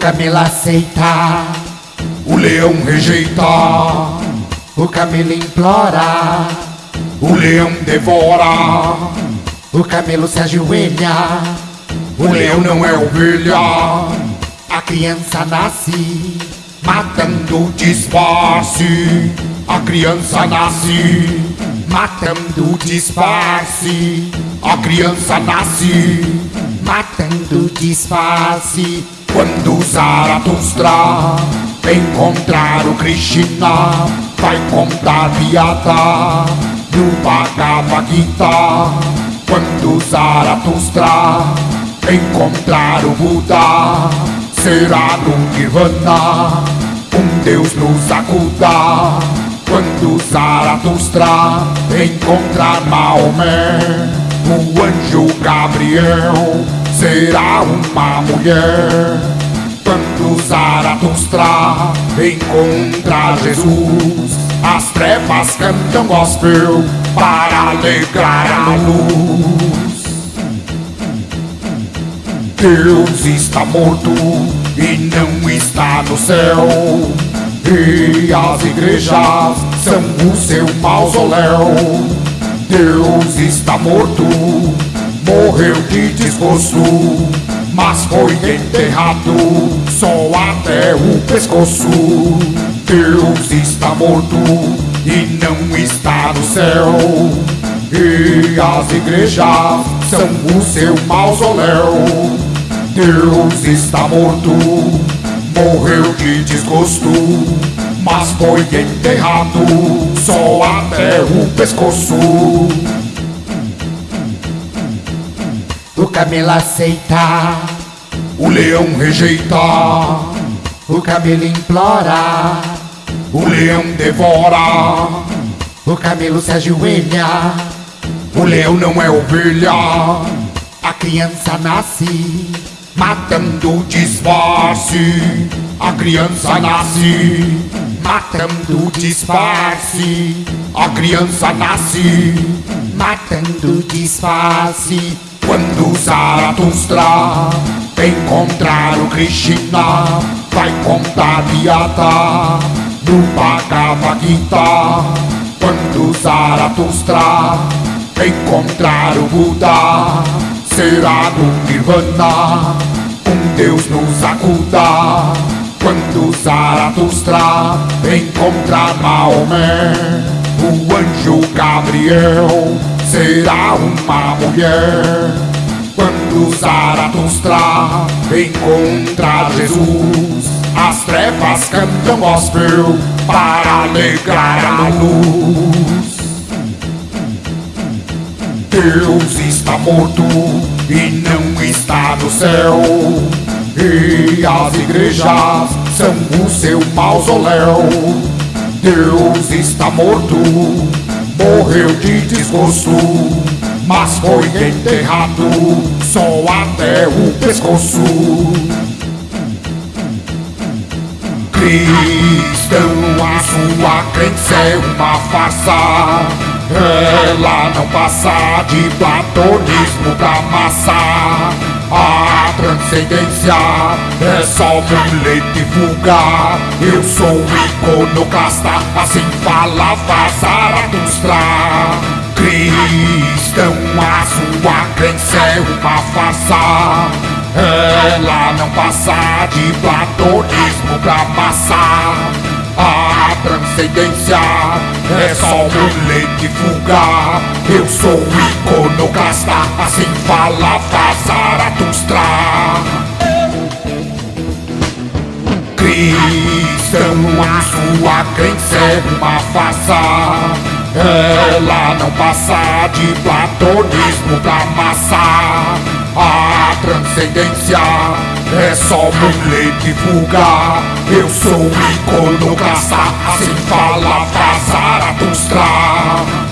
camelo aceita, o leão rejeita, o camelo implora, o leão devora, o camelo se ajoelha, o leão não é ovelha, a criança nasce, matando disfarce, a criança nasce, matando disfarce, a criança nasce, matando disfarce. Quando Zaratustra encontrar o Krishna, vai contar piada no Bhagavad Gita. Quando Zaratustra encontrar o Buda, será no Nirvana, um Deus nos acuda. Quando Zaratustra encontrar Maomé, o anjo Gabriel será uma mulher. Quando Zaratustra encontrar Jesus, as trevas cantam gospel para alegrar a luz. Deus está morto e não está no céu. E as igrejas são o seu mausoléu. Deus está morto morreu de desgosto, mas foi enterrado só até o pescoço. Deus está morto e não está no céu. E as igrejas são o seu mausoléu. Deus está morto, morreu de desgosto, mas foi enterrado só até o pescoço. O camelo aceita, o leão rejeita, o camelo implora, o leão devora, o camelo se ajoelha, o leão não é ovelha, a criança nasce, matando disfarce, a criança nasce, matando disfarce, a criança nasce, matando disfarce. Quando Zaratustra encontrar o Krishna, vai contar piada no Bhagavad Gita. Quando Zaratustra encontrar o Buda, será no Nirvana, um Deus nos acuda. Quando Zaratustra encontrar Maomé, o anjo Gabriel será uma mulher. Quando Zaratustra encontrar Jesus, as trevas cantam gospel para alegrar a luz. Deus está morto e não está no céu. E as igrejas são o seu mausoléu. Deus está morto morreu de desgosto, mas foi enterrado só até o pescoço. Cristão, a sua crença é uma farsa. Ela não passa de platonismo pra massa. A transcendência é só muleta vulgar. Eu sou iconoclasta, assim falava Zaratustra. Cristão, a sua crença é uma farsa. Ela não passa de platonismo pra massa. A transcendência é só muleta vulgar. Eu sou iconoclasta, assim falava a sua crença é uma farsa. Ela não passa de platonismo pra massa. A transcendência é só muleta vulgar. Eu sou iconoclasta, assim fala Zaratustra.